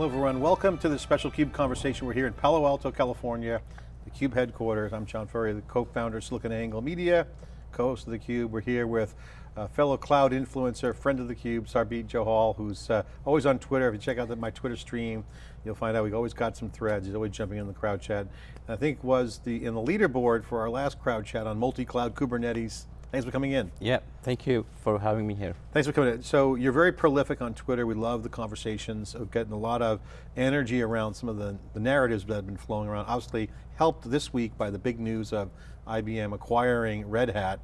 Hello everyone, welcome to this special CUBE conversation. We're here in Palo Alto, California, the CUBE headquarters. I'm John Furrier, the co-founder of SiliconANGLE Media, co-host of the Cube. We're here with a fellow cloud influencer, friend of theCUBE, Sarbjeet Johal, who's uh, always on Twitter. If you check out the, my Twitter stream, you'll find out we've always got some threads. He's always jumping in the crowd chat. And I think was the in the leaderboard for our last crowd chat on multi-cloud Kubernetes Thanks for coming in. Yeah, thank you for having me here. Thanks for coming in. So you're very prolific on Twitter. We love the conversations. We're getting a lot of energy around some of the, the narratives that have been flowing around. Obviously helped this week by the big news of IBM acquiring Red Hat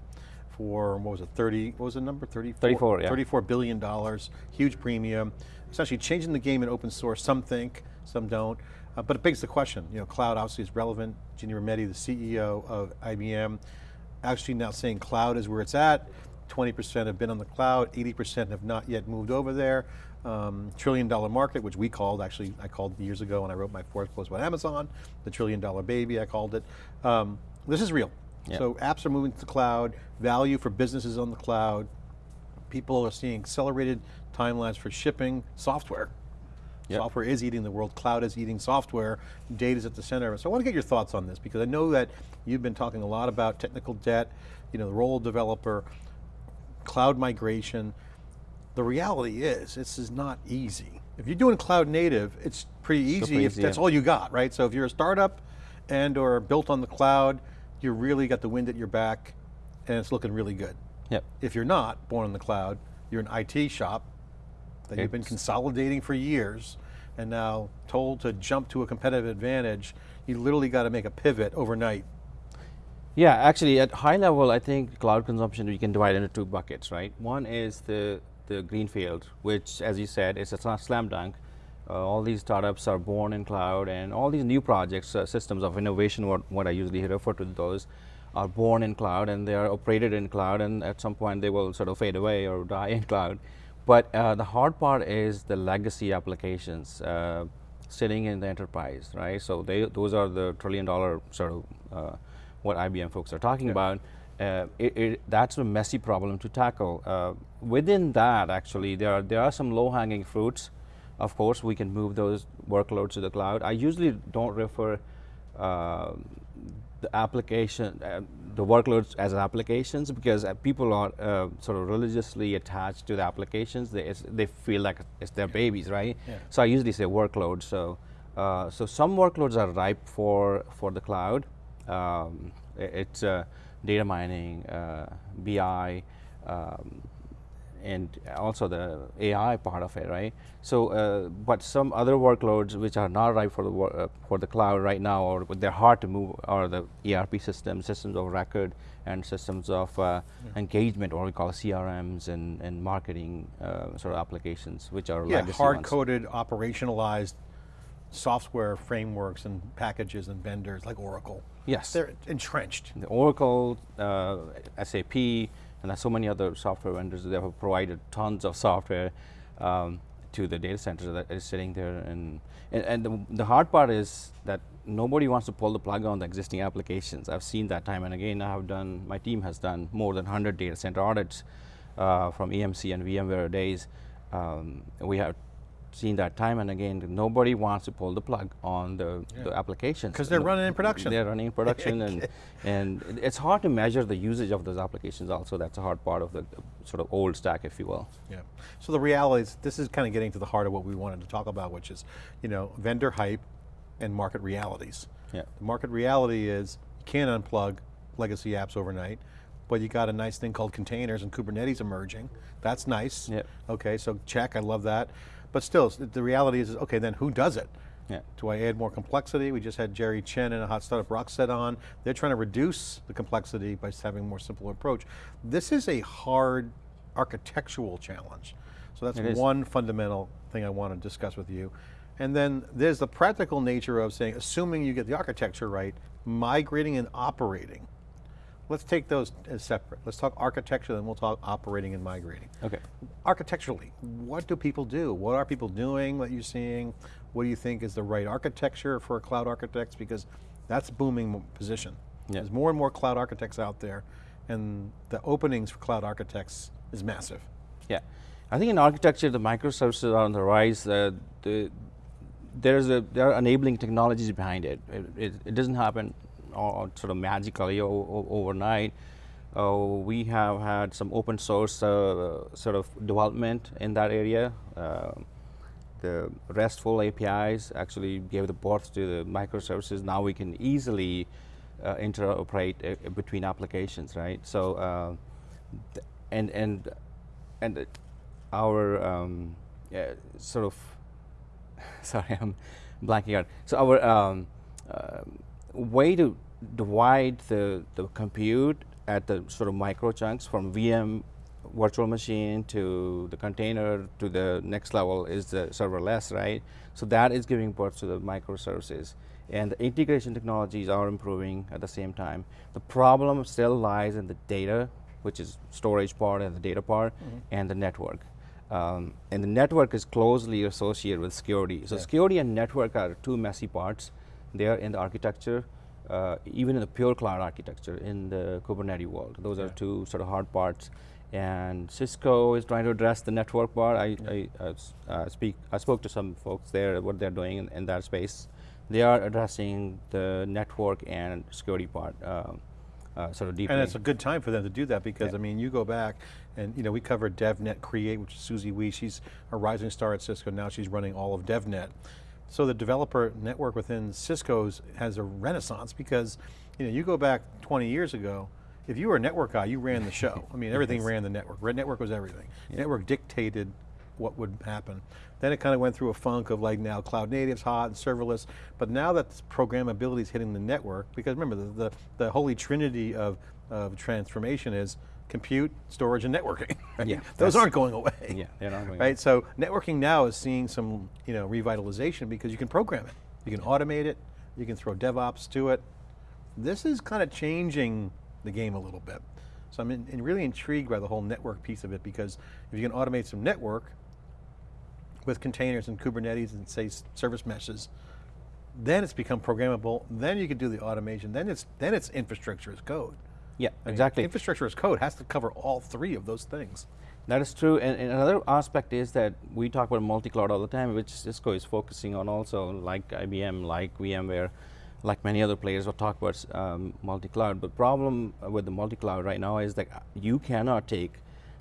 for, what was it, 30, what was the number, 34? 34, yeah. $34 billion, huge premium. Essentially changing the game in open source. Some think, some don't. Uh, but it begs the question, you know, cloud obviously is relevant. Ginni Rometty, the CEO of IBM, actually now saying cloud is where it's at. 20% have been on the cloud, 80% have not yet moved over there. Um, trillion dollar market, which we called, actually I called years ago when I wrote my fourth post about Amazon, the trillion dollar baby, I called it. Um, this is real. Yep. So apps are moving to the cloud, value for businesses on the cloud. People are seeing accelerated timelines for shipping software. Yep. Software is eating the world, cloud is eating software, data is at the center of it. So I want to get your thoughts on this because I know that you've been talking a lot about technical debt, you know, the role of developer, cloud migration. The reality is, this is not easy. If you're doing cloud native, it's pretty easy if that's yeah. all you got, right? So if you're a startup and or built on the cloud, you really got the wind at your back and it's looking really good. Yep. If you're not born on the cloud, you're an IT shop, that you've been consolidating for years and now told to jump to a competitive advantage, you literally got to make a pivot overnight. Yeah, actually at high level, I think cloud consumption, we can divide into two buckets, right? One is the, the greenfield, which as you said, is a slam dunk. Uh, all these startups are born in cloud and all these new projects, uh, systems of innovation, what, what I usually refer to those, are born in cloud and they are operated in cloud and at some point they will sort of fade away or die in cloud. But uh, the hard part is the legacy applications uh, sitting in the enterprise, right? So they, those are the trillion dollar sort of uh, what IBM folks are talking yeah. about. Uh, it, it, that's a messy problem to tackle. Uh, within that, actually, there are, there are some low hanging fruits. Of course, we can move those workloads to the cloud. I usually don't refer uh, the application, uh, the workloads as applications because uh, people are uh, sort of religiously attached to the applications. They, they feel like it's their babies, right? Yeah. So I usually say workloads. So, uh, so some workloads are ripe for, for the cloud. Um, it's uh, data mining, uh, BI, um, and also the AI part of it, right? So, uh, but some other workloads which are not right for the uh, for the cloud right now, or they're hard to move, are the ERP systems, systems of record, and systems of uh, yeah. engagement, or we call CRMs and and marketing uh, sort of applications, which are yeah, hard-coded, operationalized software frameworks and packages and vendors like Oracle. Yes, they're entrenched. The Oracle, uh, SAP and there's so many other software vendors that have provided tons of software um, to the data center that is sitting there. And, and, and the, the, hard part is that nobody wants to pull the plug on the existing applications. I've seen that time and again. I have done, my team has done more than 100 data center audits uh, from EMC and VMware days. Um, we have seen that time and again, nobody wants to pull the plug on the, yeah. the applications. Because they're running in production. They're running in production and, and it's hard to measure the usage of those applications also. That's a hard part of the, the sort of old stack, if you will. Yeah. So the reality is, this is kind of getting to the heart of what we wanted to talk about, which is, you know, vendor hype and market realities. Yeah. The market reality is, you can't unplug legacy apps overnight but you got a nice thing called containers and Kubernetes emerging. That's nice. Yep. Okay, so check, I love that. But still, the reality is, okay, then who does it? Yeah. Do I add more complexity? We just had Jerry Chen and a hot startup Rockset on. They're trying to reduce the complexity by having a more simple approach. This is a hard architectural challenge. So that's one fundamental thing I want to discuss with you. And then there's the practical nature of saying, assuming you get the architecture right, migrating and operating. Let's take those as separate. Let's talk architecture, then we'll talk operating and migrating. Okay. Architecturally, what do people do? What are people doing that you're seeing? What do you think is the right architecture for cloud architects? Because that's a booming position. Yeah. There's more and more cloud architects out there, and the openings for cloud architects is massive. Yeah. I think in architecture, the microservices are on the rise. Uh, the, there's a there are enabling technologies behind it. It, it, it doesn't happen sort of magically overnight. Uh, we have had some open source uh, sort of development in that area. Uh, the RESTful APIs actually gave the birth to the microservices. Now we can easily uh, interoperate uh, between applications, right? So, th- and and and our um, yeah, sort of sorry, I'm blanking out. So our um, uh, way to divide the, the compute at the sort of micro chunks from VM virtual machine to the container to the next level is the serverless, right? So that is giving birth to the microservices. And the integration technologies are improving at the same time. The problem still lies in the data, which is storage part and the data part, and the network. Um, and the network is closely associated with security. So Yeah. security and network are two messy parts. They are in the architecture, uh, even in the pure cloud architecture in the Kubernetes world. Those are two sort of hard parts. And Cisco is trying to address the network part. I, I uh, s- uh, speak. I spoke to some folks there. What they're doing in, in that space, they are addressing the network and security part um, uh, sort of deeply. And it's a good time for them to do that because, Yeah. I mean, you go back and, you know, we covered DevNet Create, which is Susie Wee. She's a rising star at Cisco. Now she's running all of DevNet. So the developer network within Cisco's has a renaissance because, you know, you go back 20 years ago, if you were a network guy, you ran the show. I mean, everything ran the network. Red network was everything. Network dictated what would happen. Then it kind of went through a funk of like now cloud natives hot and serverless, but now that programmability is hitting the network, because remember the, the, the holy trinity of, of transformation is compute, storage, and networking. right? Yeah, Those aren't going away. yeah, they're not going Right, so networking now is seeing some you know, revitalization because you can program it. You can automate it, you can throw DevOps to it. This is kind of changing the game a little bit. So I'm in, in really intrigued by the whole network piece of it because if you can automate some network with containers and Kubernetes and say service meshes, then it's become programmable, then you can do the automation, then it's, then it's infrastructure as code. Yeah, I mean, exactly. Infrastructure as code has to cover all three of those things. That is true, and, and another aspect is that we talk about multi-cloud all the time, which Cisco is focusing on also, like IBM, like VMware, like many other players will talk about um, multi-cloud. But problem with the multi-cloud right now is that you cannot take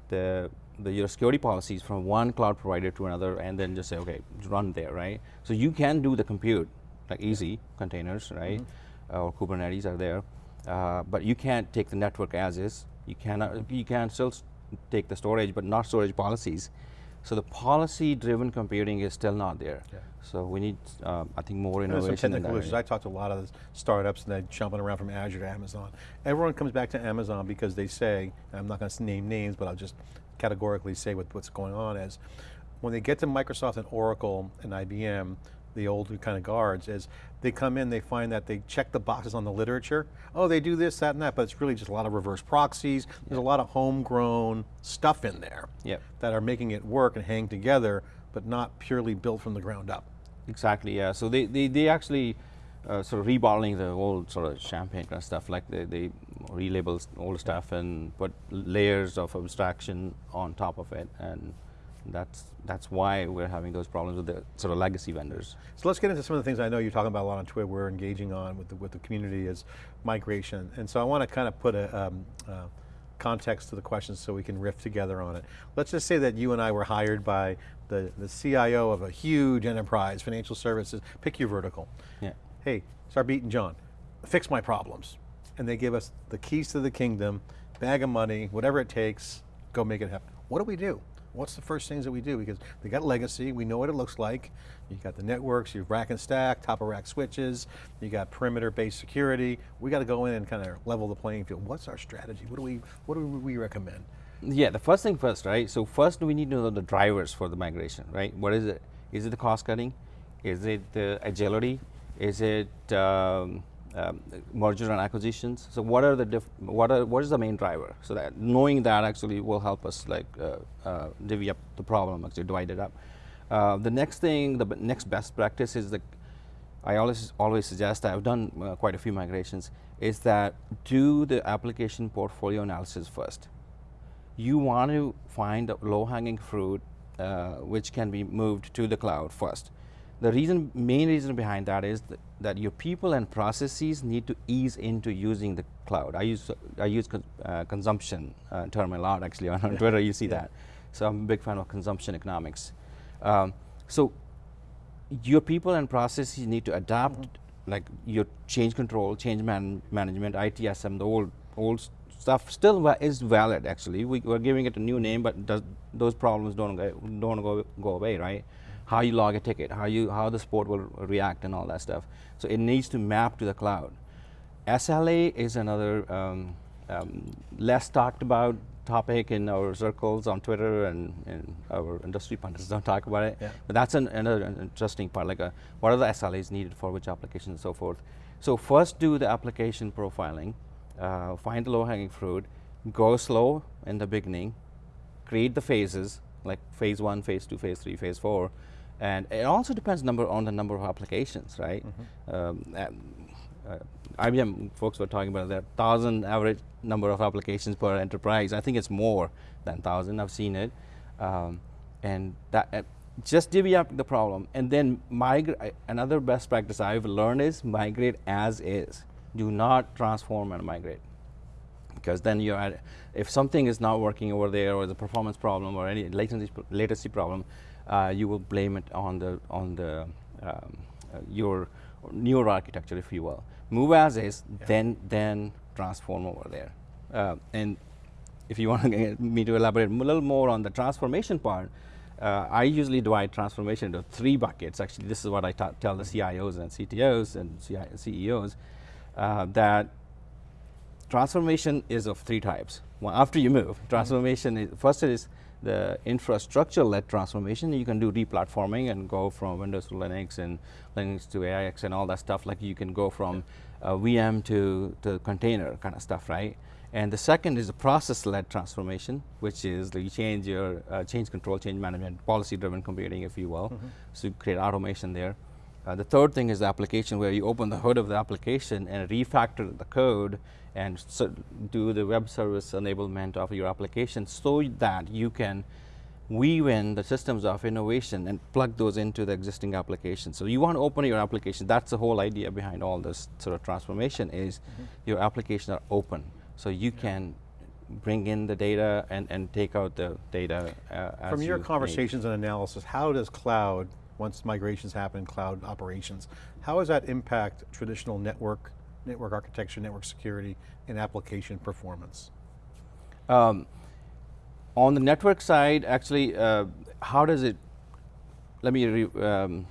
the, the your security policies from one cloud provider to another and then just say, okay, run there, right? So you can do the compute, like easy containers, right? Uh, or Kubernetes are there, uh, but you can't take the network as is. You cannot. You can still take the storage, but not storage policies. So the policy-driven computing is still not there. Yeah. So we need, uh, I think, more And there's innovation some in technical issues. I talked to a lot of the startups and they're jumping around from Azure to Amazon. Everyone comes back to Amazon because they say, and I'm not going to name names, but I'll just categorically say what, what's going on is, when they get to Microsoft and Oracle and IBM, the old kind of guards, is they come in, they find that they check the boxes on the literature. Oh, they do this, that, and that, but it's really just a lot of reverse proxies. There's a lot of homegrown stuff in there Yep. that are making it work and hang together, but not purely built from the ground up. Exactly, yeah. So they, they, they actually uh, sort of rebottling the old sort of champagne kind of stuff, like they, they relabel old stuff and put layers of abstraction on top of it, and that's that's why we're having those problems with the sort of legacy vendors. So let's get into some of the things I know you're talking about a lot on Twitter, we're engaging on with the, with the community is migration. And so I want to kind of put a um, uh, context to the questions so we can riff together on it. Let's just say that you and I were hired by the, the CIO of a huge enterprise, financial services, pick your vertical. Yeah. Hey, Sarbjeet and John, fix my problems. And they give us the keys to the kingdom, bag of money, whatever it takes, go make it happen. What do we do? What's the first things that we do? Because they got legacy, we know what it looks like. You got the networks, you have rack and stack, top of rack switches, you got perimeter based security. We got to go in and kind of level the playing field. What's our strategy? What do we, what do we recommend? Yeah, the first thing first, right? So first we need to know the drivers for the migration, right? What is it? Is it the cost cutting? Is it the agility? Is it um, um, merger and acquisitions? So what are the diff what are what is the main driver? So that knowing that actually will help us like uh, uh, divvy up the problem, actually divide it up. Uh, the next thing, the next best practice is the I always always suggest I've done uh, quite a few migrations is that do the application portfolio analysis first you want to find the low-hanging fruit uh, which can be moved to the cloud first. The reason, main reason behind that is that, that your people and processes need to ease into using the cloud. I use I use con, uh, consumption uh, term a lot actually on, on Twitter. You see that, so I'm a big fan of consumption economics. Um, so your people and processes need to adapt, mm -hmm. like your change control, change man management, ITSM, the old old stuff still is valid actually. We, are giving it a new name, but does, those problems don't go, don't go, go away, right? How you log a ticket, how you how the sport will react, and all that stuff. So it needs to map to the cloud. SLA is another um, um, less talked about topic in our circles on Twitter and, and our industry pundits don't talk about it. Yeah. But that's an, another interesting part, like a, uh, what are the SLAs needed for which applications and so forth. So first do the application profiling, uh, find the low hanging fruit, go slow in the beginning, create the phases, like phase one, phase two, phase three, phase four, and it also depends number on the number of applications, right? Mm -hmm. um, uh, IBM folks were talking about that thousand average number of applications per enterprise. I think it's more than thousand. I've seen it, um, and that uh, just divvy up the problem and then migrate. Another best practice I've learned is migrate as is. Do not transform and migrate, because then you are if something is not working over there or the performance problem or any latency latency problem, uh, you will blame it on the on the um, uh, your newer architecture, if you will move as is, yeah. then then transform over there. Uh, and if you want me to elaborate a little more on the transformation part, uh, I usually divide transformation into three buckets. Actually, this is what I tell the CIOs and CTOs and CEOs uh, that transformation is of three types. Well, after you move, transformation is first is the infrastructure-led transformation. You can do replatforming and go from Windows to Linux and Linux to AIX and all that stuff. Like you can go from uh, VM to, to container kind of stuff, right? And the second is the process-led transformation, which is you change your uh, change control, change management, policy-driven computing, if you will. Mm -hmm. So you create automation there. Uh, the third thing is the application where you open the hood of the application and refactor the code and so do the web service enablement of your application so that you can weave in the systems of innovation and plug those into the existing application. So you want to open your application. That's the whole idea behind all this sort of transformation is mm -hmm. your applications are open. So you yeah. can bring in the data and, and take out the data uh, From your conversations need. and analysis, how does cloud, once migrations happen, cloud operations, how does that impact traditional network network architecture, network security, and application performance? Um, on the network side, actually, uh, how does it, let me um,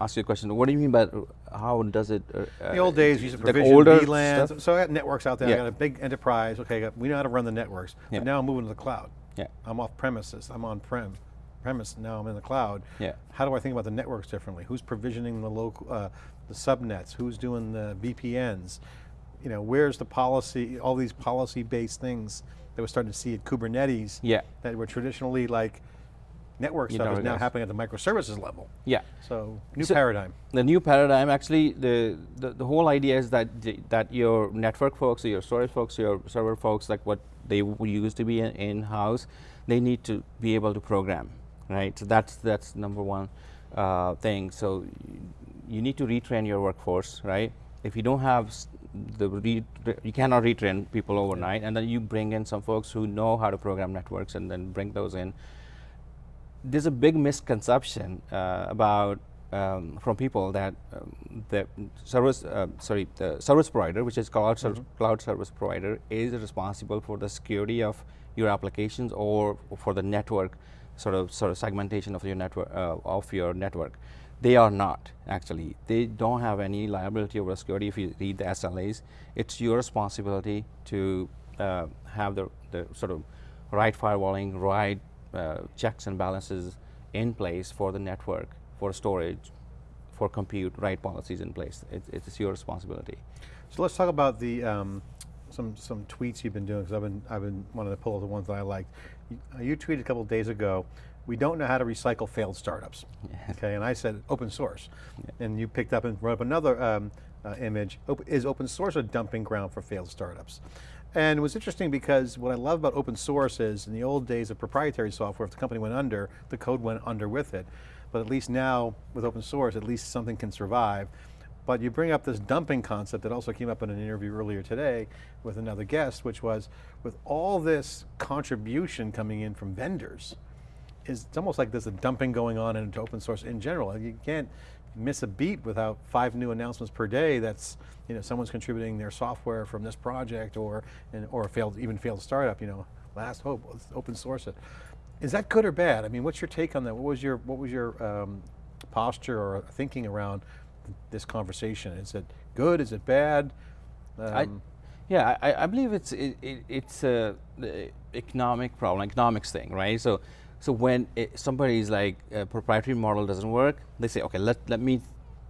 ask you a question. What do you mean by how does it? Uh, the old days, you used to provision VLANs. So I got networks out there. Yeah. I got a big enterprise. Okay, we know how to run the networks. Yeah. But now I'm moving to the cloud. Yeah. I'm off premises. I'm on prem premise, now I'm in the cloud. Yeah. How do I think about the networks differently? Who's provisioning the local, uh, the subnets? Who's doing the VPNs? You know, where's the policy, all these policy-based things that we're starting to see at Kubernetes yeah. that were traditionally like network you stuff is now happening at the microservices level. Yeah. So, new so paradigm. The new paradigm, actually, the, the, the, whole idea is that, the, that your network folks, or your storage folks, your server folks, like what they used to be in-house, in they need to be able to program right? So that's that's number one uh, thing. So you need to retrain your workforce, right? If you don't have the you cannot retrain people overnight, yeah. and then you bring in some folks who know how to program networks, and then bring those in. There's a big misconception uh, about um, from people that um, the service, uh, sorry, the service provider, which is cloud, mm -hmm. cloud service provider, is responsible for the security of your applications or for the network sort of sort of segmentation of your network uh, of your network. They are not actually. They don't have any liability over security. If you read the SLAs, it's your responsibility to uh, have the, the sort of right firewalling, right uh, checks and balances in place for the network, for storage, for compute, right policies in place. It, it's your responsibility. So let's talk about the um, some some tweets you've been doing because I've been I've been wanting to pull the ones that I liked. You, you tweeted a couple days ago. We don't know how to recycle failed startups. Okay, and I said open source, yeah. and you picked up and wrote up another um, uh, image. Op is open source a dumping ground for failed startups? And it was interesting because what I love about open source is in the old days of proprietary software, if the company went under, the code went under with it. but at least now with open source, at least something can survive. But you bring up this dumping concept that also came up in an interview earlier today with another guest, which was with all this contribution coming in from vendors, is it's almost like there's a dumping going on into open source in general. You can't miss a beat without five new announcements per day that's, you know, someone's contributing their software from this project or, and, or failed, even failed startup, you know, last hope, let's open source it. Is that good or bad? I mean, what's your take on that? What was your, what was your um, posture or thinking around this conversation? Is it good, is it bad? I, Um, yeah, I, I believe it's it, it, it's a economic problem, economics thing, right? So, so when it, somebody's like a proprietary model doesn't work, they say, okay, let let me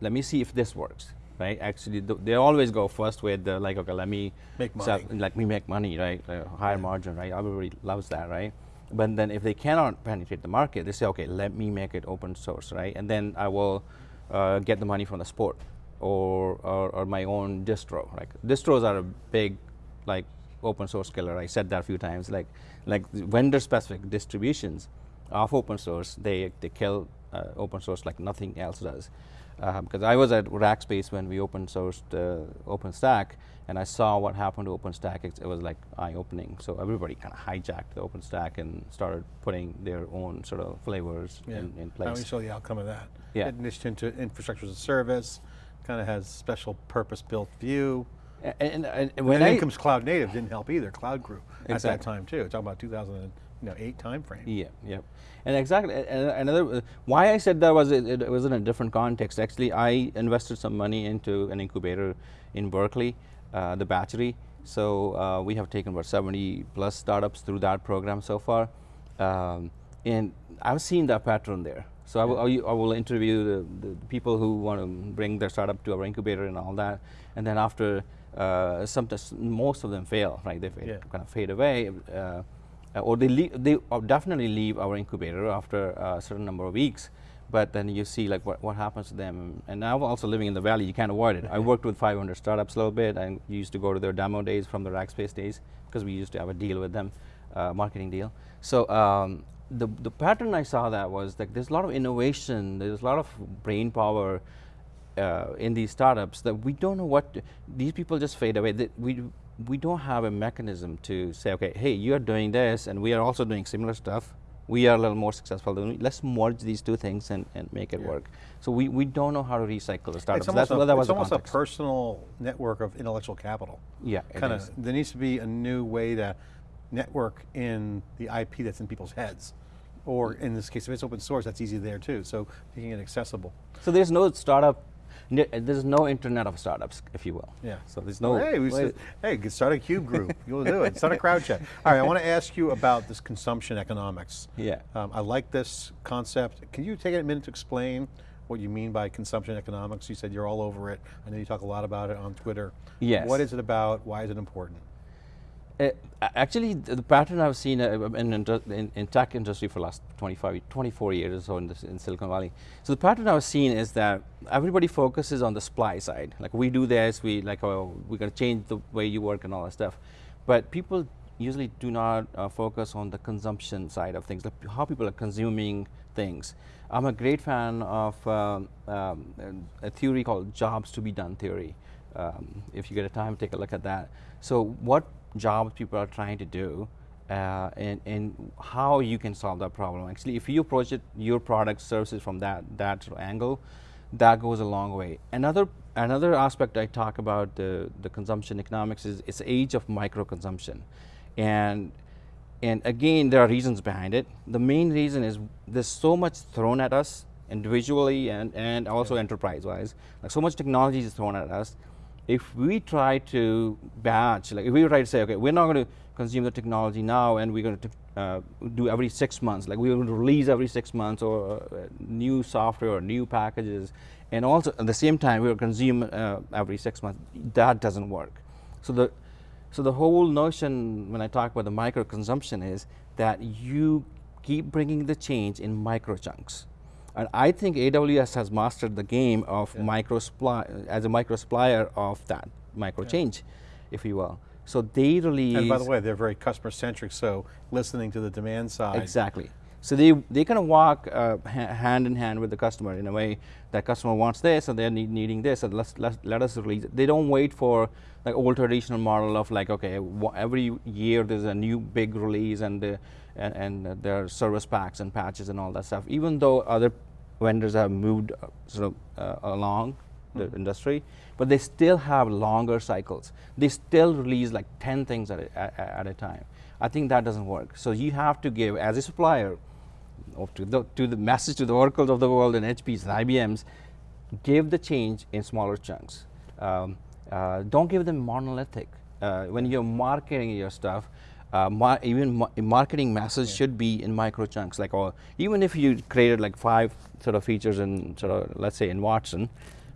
let me see if this works, right? Actually, th they always go first with the like, okay, let me Make money. like me make money, right? Uh, higher margin, right? Everybody loves that, right? But then if they cannot penetrate the market, they say, okay, let me make it open source, right? And then I will uh, get the money from the sport or, or, or my own distro. Like distros are a big, like open source killer. I said that a few times. Like, like vendor specific distributions of open source, they, they kill uh, open source like nothing else does. Because I was at Rackspace when we open sourced uh, OpenStack, and I saw what happened to OpenStack. It, it was like eye-opening. So everybody kind of hijacked the OpenStack and started putting their own sort of flavors yeah. in, in place. we saw the outcome of that. Yeah. It niched into infrastructure as a service, kind of has special purpose built view. And, and, and And when then I in comes cloud native, didn't help either, cloud grew at that time too. Talking about 2008 timeframe. Yeah, yeah, and exactly. Another uh, why I said that was it, it was in a different context. Actually, I invested some money into an incubator in Berkeley, uh, the Batchery. So uh, we have taken about 70 plus startups through that program so far, um, and I've seen that pattern there. So I will, I will- I will interview the, the people who want to bring their startup to our incubator and all that, and then after uh, some, most of them fail, right? They Yeah. kind of fade away. Uh, or they leave, they uh, definitely leave our incubator after a certain number of weeks. But then you see like what, what happens to them. And now also living in the valley, you can't avoid it. I worked with 500 startups a little bit. I used to go to their demo days from the Rackspace days because we used to have a deal with them, uh, marketing deal. So um, the the pattern I saw that was like there's a lot of innovation. There's a lot of brain power uh, in these startups that we don't know what to- these people just fade away. That we we don't have a mechanism to say, okay, hey, you are doing this, and we are also doing similar stuff. We are a little more successful. Than you. Let's merge these two things and, and make it Yeah. work. So we, we don't know how to recycle the startups. It's almost, That's a, what that was it's almost a personal network of intellectual capital. Yeah, Kind of, there needs to be a new way to network in the IP that's in people's heads. Or in this case, if it's open source, that's easy there too. So making it accessible. So there's no startup. There's no internet of startups, if you will. Yeah. So there's no. hey, we said, hey, start a cube group. You'll do it. Start a crowd chat. All right, I want to ask you about this consumption economics. Yeah. Um, I like this concept. Can you take a minute to explain what you mean by consumption economics? You said you're all over it. I know you talk a lot about it on Twitter. Yes. What is it about? Why is it important? Uh, actually, the, the pattern I've seen uh, in, in, in, tech industry for the last 25, 24 years or so in, this, in Silicon Valley. So the pattern I've seen is that everybody focuses on the supply side. Like we do this, we like, oh, we're going to change the way you work and all that stuff. But people usually do not uh, focus on the consumption side of things, like how people are consuming things. I'm a great fan of um, um, a theory called jobs to be done theory. Um, if you get a time, take a look at that. So what jobs people are trying to do uh, and, and how you can solve that problem. Actually, if you approach it, your product services from that, that angle, that goes a long way. Another, another aspect I talk about the, the consumption economics is it's age of micro consumption. And and again, there are reasons behind it. The main reason is there's so much thrown at us individually and, and also enterprise-wise. Like so much technology is thrown at us. If we try to batch, like if we try to say, okay, we're not going to consume the technology now and we're going to uh, do every six months, like we're going to release every six months or uh, new software or new packages, and also at the same time we'll consume uh, every six months, that doesn't work. So the so the whole notion when I talk about the micro consumption is that you keep bringing the change in micro chunks. And I think AWS has mastered the game of Yeah. micro supply as a micro supplier of that micro change, if you will. So they release And by the way, they're very customer centric, so listening to the demand side. exactly. So they, they kind of walk uh, hand in hand with the customer in a way that customer wants this and they're need, needing this and let's, let's, let us release it. They don't wait for like old traditional model of like, okay, every year there's a new big release and, the, and, and there are service packs and patches and all that stuff. Even though other vendors have moved uh, sort of uh, along the mm -hmm. industry, but they still have longer cycles. They still release like 10 things at a, at, at a time. I think that doesn't work. So you have to give, as a supplier, to the, to the message to the Oracles of the world and HPs and IBMs, give the change in smaller chunks. Um, uh, don't give them monolithic. Uh, when you're marketing your stuff, uh, mar even ma marketing message yeah. should be in micro chunks. Like, or even if you created like five sort of features in sort of, let's say in Watson,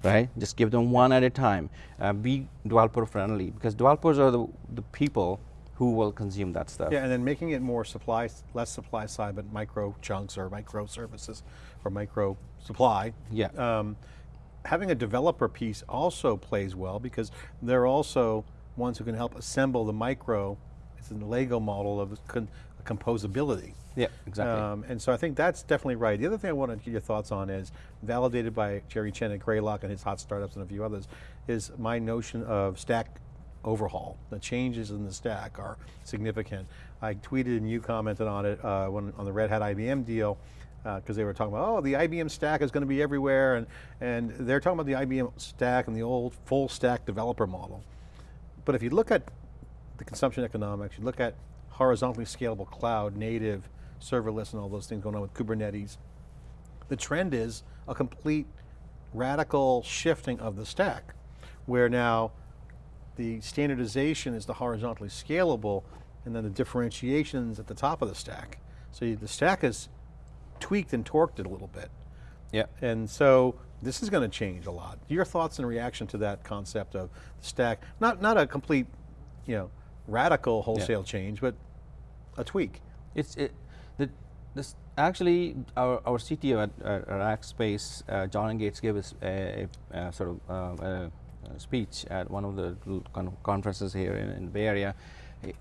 right? Just give them one at a time. Uh, be developer friendly because developers are the, the people who will consume that stuff. Yeah, and then making it more supply, less supply side, but micro chunks or micro services or micro supply. Yeah. Um, having a developer piece also plays well because they're also ones who can help assemble the micro, it's a Lego model of composability. Yeah, exactly. Um, and so I think that's definitely right. The other thing I want to get your thoughts on is, validated by Jerry Chen at Greylock and his hot startups and a few others, is my notion of stack overhaul. The changes in the stack are significant. I tweeted and you commented on it uh, when, on the Red Hat IBM deal, because uh, they were talking about, oh, the IBM stack is going to be everywhere, and, and they're talking about the IBM stack and the old full stack developer model. But if you look at the consumption economics, you look at horizontally scalable cloud, native, serverless and all those things going on with Kubernetes. The trend is a complete radical shifting of the stack, where now the standardization is the horizontally scalable, and then the differentiations at the top of the stack. So you, the stack is tweaked and torqued it a little bit. Yeah. And so this is going to change a lot. Your thoughts and reaction to that concept of the stack, not, not a complete, you know, radical wholesale yeah. change, but a tweak. It's, it, this actually, our, our CTO at, at Rackspace, uh, John Engates, gave us a, a, a sort of uh, a, speech at one of the con conferences here in, in, the Bay Area.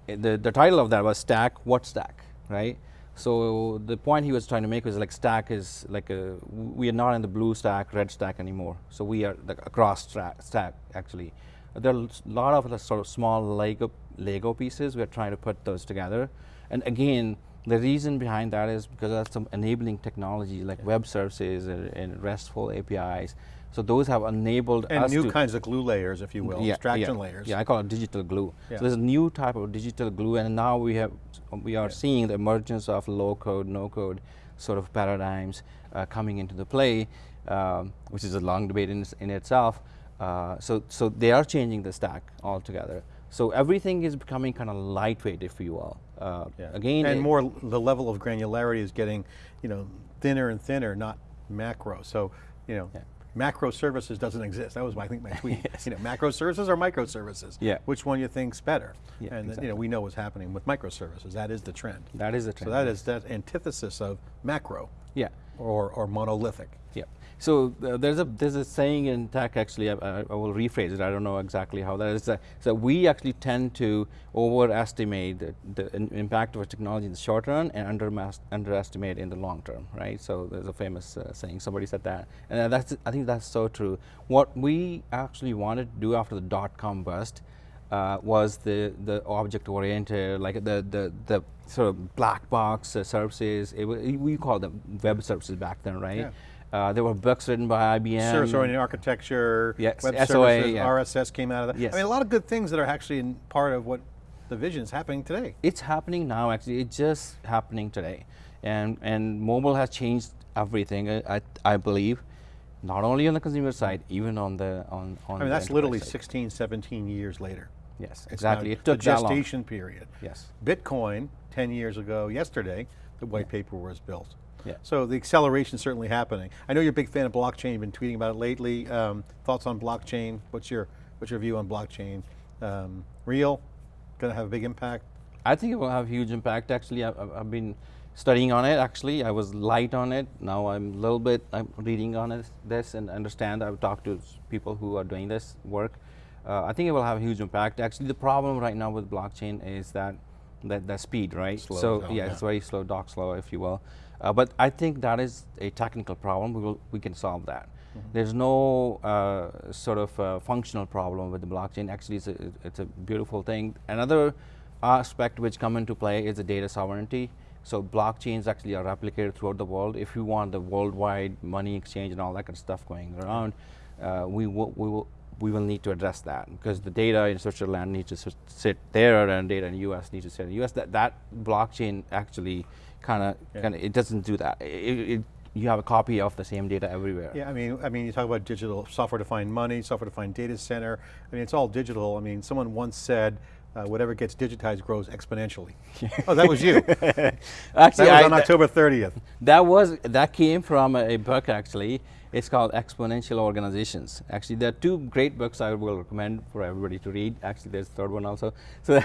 The, the title of that was Stack, What Stack, right? So the point he was trying to make was like stack is like a, we are not in the blue stack, red stack anymore. So we are like across stack actually. There are a lot of sort of small Lego, Lego pieces. We're trying to put those together. And again, the reason behind that is because of some enabling technology like yeah. web services and, and, RESTful APIs. So those have enabled and us new kinds of glue layers, if you will, yeah, abstraction yeah, layers. Yeah, I call it digital glue. So there's a new type of digital glue, and now we have we are seeing the emergence of low code, no code sort of paradigms uh, coming into the play, um, which is a long debate in, in itself. Uh, so so they are changing the stack altogether. So everything is becoming kind of lightweight, if you will. Uh, yeah. Again, and more the level of granularity is getting, you know, thinner and thinner, not macro. So, you know, yeah. macro services doesn't exist. That was, my, I think, my tweet. yes. You know, macro services or microservices. Yeah. Which one you think's better? Yeah, and exactly. you know, we know what's happening with microservices. That is the trend. That is the trend. So that is that antithesis of macro. Yeah. Or or monolithic. Yeah. So uh, there's a there's a saying in tech actually. I, I, will rephrase it. I don't know exactly how that is. Uh, so we actually tend to overestimate the, the impact of a technology in the short run and under underestimate in the long term, right? So there's a famous uh, saying. Somebody said that, and that's I think that's so true. What we actually wanted to do after the dot com bust. Uh, was the the object oriented like the the the sort of black box uh, services it, we call them web services back then right yeah. Uh, there were books written by IBM. Service-oriented architecture, yes, web SOA, services, yeah. RSS came out of that. Yes. I mean, a lot of good things that are actually part of what the vision is happening today. It's happening now, actually. It's just happening today. And, and mobile has changed everything, I, I believe, not only on the consumer side, even on the on, on I mean, that's literally side. 16, 17 years later. Yes, exactly. It took a gestation period. Yes. Bitcoin, 10 years ago yesterday, the white yeah. paper was built. Yeah. So the acceleration is certainly happening. I know you're a big fan of blockchain, you've been tweeting about it lately. Um, thoughts on blockchain? What's your, what's your view on blockchain? Um, real, going to have a big impact? I think it will have huge impact actually. I've, I've, been studying on it actually. I was light on it. Now I'm a little bit, I'm reading on it, this and understand. I've talked to people who are doing this work. Uh, I think it will have a huge impact. Actually, the problem right now with blockchain is that that, that speed, right? Slow so down, yeah, yeah, it's very slow, dock slow, if you will. Uh, but I think that is a technical problem. We will we can solve that. Mm-hmm. There's no uh, sort of uh, functional problem with the blockchain. Actually, it's a, it's a beautiful thing. Another aspect which come into play is the data sovereignty. So blockchains actually are replicated throughout the world. If you want the worldwide money exchange and all that kind of stuff going around, uh, we will we will we will need to address that because the data in Switzerland needs to sit there and data in the US needs to sit in the US. That that blockchain actually kind of Yeah. kind of it doesn't do that. It, it, you have a copy of the same data everywhere. Yeah, I mean, I mean, you talk about digital software-defined money, software-defined data center. I mean, it's all digital. I mean, someone once said, uh, whatever gets digitized grows exponentially. oh, that was you. actually, that was I- on October 30th. That was that came from a book actually. It's called Exponential Organizations. Actually, there are two great books I will recommend for everybody to read. Actually, there's a third one also. So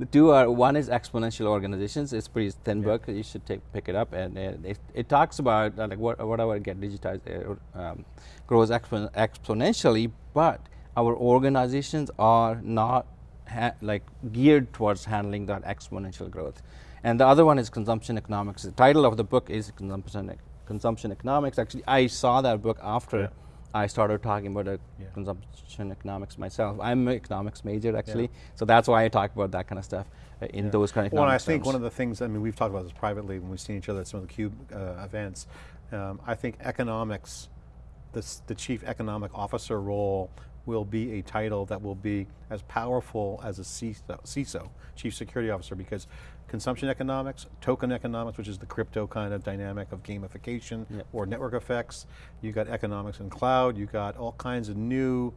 the two are one is Exponential Organizations. It's a pretty thin book. You should take pick it up, and uh, it, it talks about uh, like what, whatever get digitized uh, um, grows expon- exponentially, but our organizations are not ha- like geared towards handling that exponential growth. And the other one is consumption economics. The title of the book is consumption consumption economics. Actually, I saw that book after Yeah. I started talking about Yeah. consumption economics myself. I'm an economics major actually, so that's why I talk about that kind of stuff uh, in those kind of Well, I economic think terms. one of the things, I mean, we've talked about this privately when we've seen each other at some of the CUBE uh, events. Um, I think economics, this, the chief economic officer role will be a title that will be as powerful as a CISO, CISO, chief security officer, because consumption economics, token economics, which is the crypto kind of dynamic of gamification Yep. or network effects. You got economics and cloud, you got all kinds of new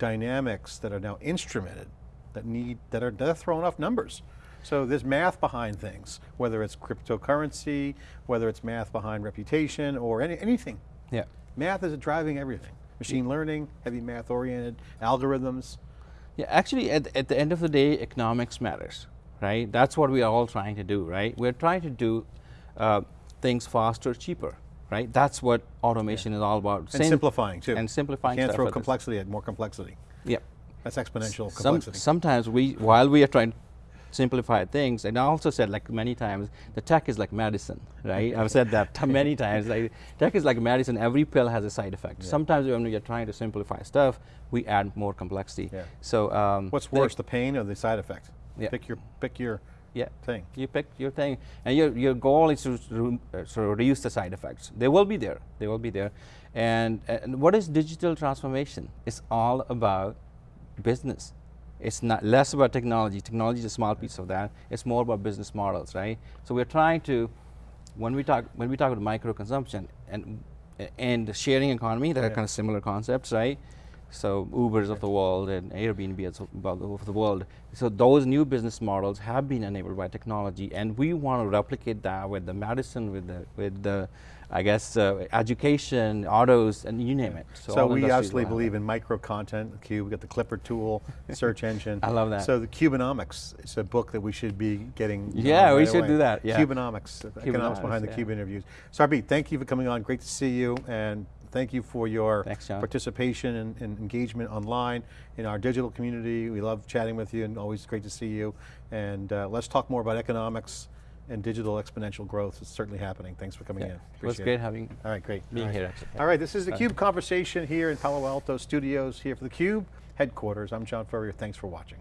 dynamics that are now instrumented, that need, that are, that are throwing off numbers. So there's math behind things, whether it's cryptocurrency, whether it's math behind reputation or any, anything. yeah. Math is driving everything. Machine learning, heavy math oriented, algorithms. Yeah, actually, at, at the end of the day, economics matters, right? That's what we are all trying to do, right? We're trying to do uh, things faster, cheaper, right? That's what automation is all about. And Same- simplifying too. And simplifying You can't stuff throw complexity at more complexity. Yep. That's exponential Some, complexity. sometimes we, while we are trying to simplify things, and I also said like many times, the tech is like medicine, right? I've said that many times. Like, tech is like medicine. Every pill has a side effect. Sometimes when you're trying to simplify stuff, we add more complexity. Yeah. So um, What's worse, the pain or the side effect? Yeah. Pick your, pick your Yeah. thing. You pick your thing, and your your goal is to uh, sort of reduce the side effects. They will be there. They will be there. And, and what is digital transformation? It's all about business. It's not less about technology. Technology is a small piece of that. It's more about business models, right? So we're trying to, when we talk when we talk about micro consumption and and the sharing economy, they're Yeah. kind of similar concepts, right? So Ubers of the world and Airbnb of the world. So those new business models have been enabled by technology, and we want to replicate that with the medicine, with the with the, I guess, uh, education, autos, and you name it. So, all we industries obviously will have believe in micro content, the Cube, we got the Clipper tool, search engine. I love that. So the Cubenomics is a book that we should be getting. Yeah, on we right should away. do that, yeah. Cubenomics, the economics behind the yeah. Cube interviews. Sarbjeet, thank you for coming on, great to see you, and thank you for your Thanks, participation and, and engagement online in our digital community. We love chatting with you and always great to see you. And uh, let's talk more about economics and digital exponential growth. It's certainly happening. Thanks for coming Yeah. in. It was Appreciate great having All right, great. being All right. here. Actually. All right, this is the Cube conversation here in Palo Alto Studios here for the Cube headquarters. I'm John Furrier. Thanks for watching.